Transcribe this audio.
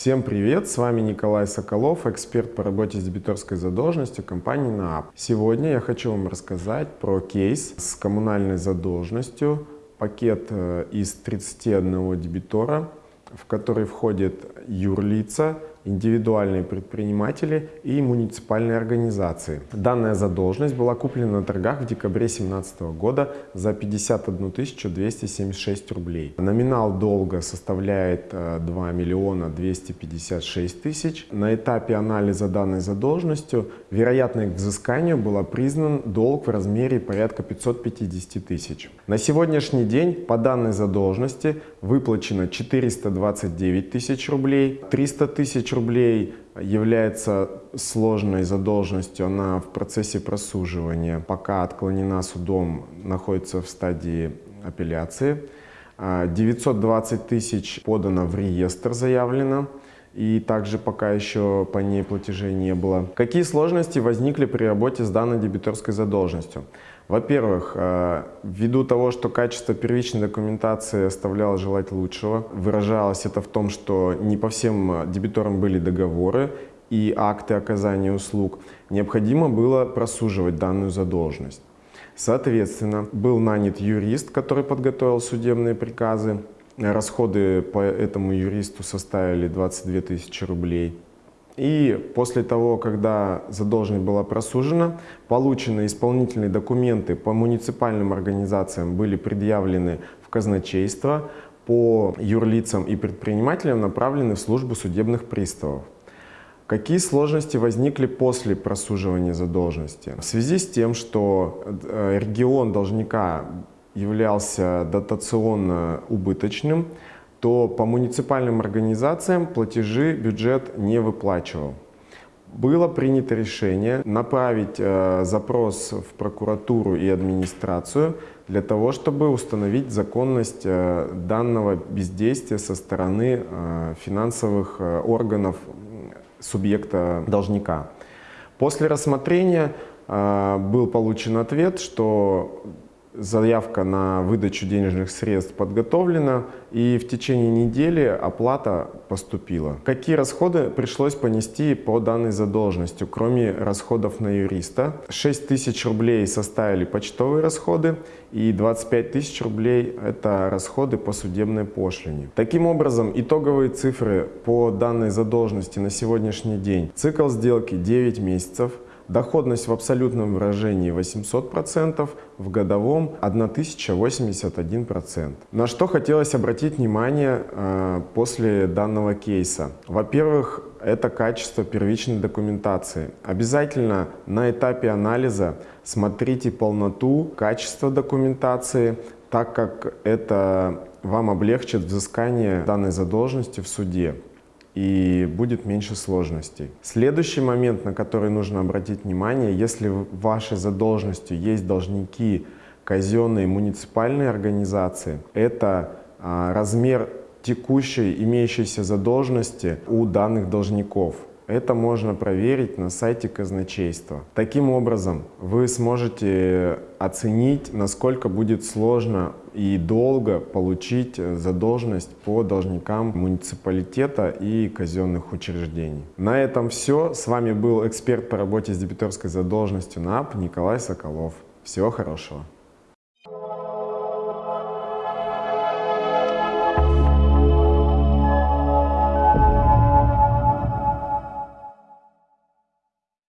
Всем привет! С вами Николай Соколов, эксперт по работе с дебиторской задолженностью компании НААП. Сегодня я хочу вам рассказать про кейс с коммунальной задолженностью, пакет э, из 31 дебитора, в который входят юрлица, индивидуальные предприниматели и муниципальные организации. Данная задолженность была куплена на торгах в декабре 2017 года за 51 276 рублей. Номинал долга составляет 2 э, миллиона 256 тысяч. На этапе анализа данной задолженностью вероятно к взысканию был признан долг в размере порядка 550 тысяч. На сегодняшний день по данной задолженности выплачено 429 тысяч рублей, 300 тысяч тысяч рублей является сложной задолженностью, она в процессе просуживания, пока отклонена судом, находится в стадии апелляции. 920 тысяч подано в реестр, заявлено и также пока еще по ней платежей не было. Какие сложности возникли при работе с данной дебиторской задолженностью? Во-первых, э, ввиду того, что качество первичной документации оставляло желать лучшего, выражалось это в том, что не по всем дебиторам были договоры и акты оказания услуг, необходимо было просуживать данную задолженность. Соответственно, был нанят юрист, который подготовил судебные приказы, Расходы по этому юристу составили 22 тысячи рублей. И после того, когда задолженность была просужена, полученные исполнительные документы по муниципальным организациям были предъявлены в казначейство, по юрлицам и предпринимателям направлены в службу судебных приставов. Какие сложности возникли после просуживания задолженности? В связи с тем, что э, регион должника являлся дотационно убыточным, то по муниципальным организациям платежи бюджет не выплачивал. Было принято решение направить э, запрос в прокуратуру и администрацию для того, чтобы установить законность э, данного бездействия со стороны э, финансовых э, органов субъекта должника. После рассмотрения э, был получен ответ, что заявка на выдачу денежных средств подготовлена и в течение недели оплата поступила. Какие расходы пришлось понести по данной задолженности, кроме расходов на юриста? 6 тысяч рублей составили почтовые расходы и 25 тысяч рублей – это расходы по судебной пошлине. Таким образом, итоговые цифры по данной задолженности на сегодняшний день. Цикл сделки 9 месяцев – Доходность в абсолютном выражении 800%, в годовом 1081%. На что хотелось обратить внимание э, после данного кейса? Во-первых, это качество первичной документации. Обязательно на этапе анализа смотрите полноту, качество документации, так как это вам облегчит взыскание данной задолженности в суде и будет меньше сложностей. Следующий момент, на который нужно обратить внимание, если в вашей задолженности есть должники казенные муниципальные организации, это а, размер текущей имеющейся задолженности у данных должников. Это можно проверить на сайте казначейства. Таким образом, вы сможете оценить, насколько будет сложно и долго получить задолженность по должникам муниципалитета и казенных учреждений. На этом все. С вами был эксперт по работе с дебиторской задолженностью НАП Николай Соколов. Всего хорошего.